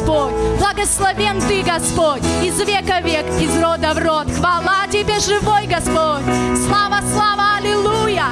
Господь. Благословен Ты, Господь, из века в век, из рода в род. Хвала Тебе, живой Господь. Слава, слава, аллилуйя.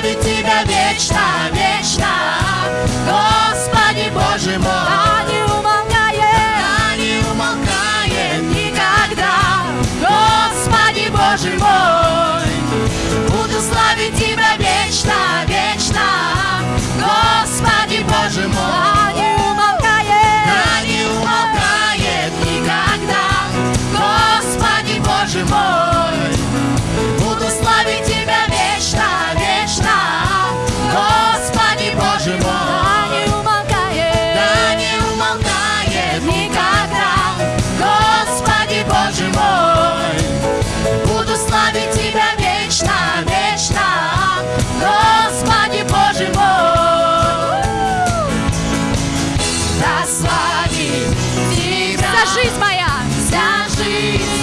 славить Тебя вечно, вечно, Господи Боже мой. Она не умолкает, она не умолкает никогда, Господи Боже мой. Буду славить Тебя вечно, вечно, Господи Боже мой. вся жизнь моя, вся жизнь.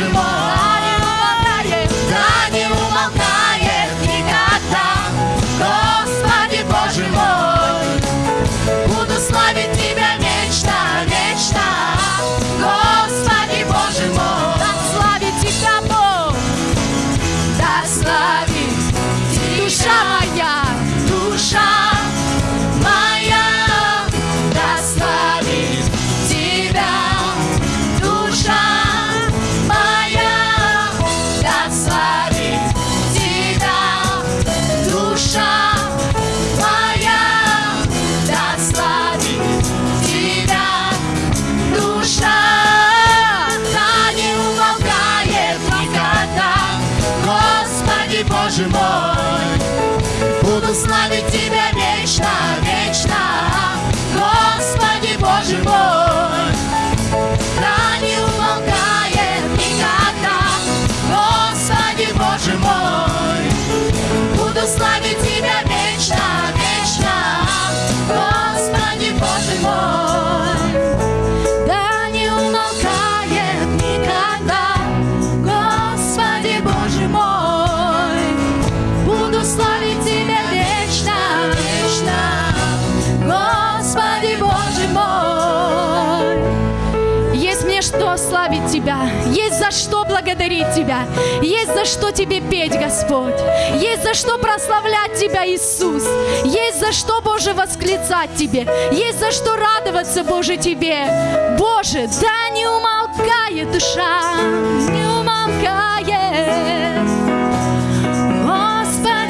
largement. что благодарить Тебя, есть за что Тебе петь, Господь, есть за что прославлять Тебя, Иисус, есть за что, Боже, восклицать Тебе, есть за что радоваться, Боже, Тебе. Боже, да не умолкает душа, не умолкает.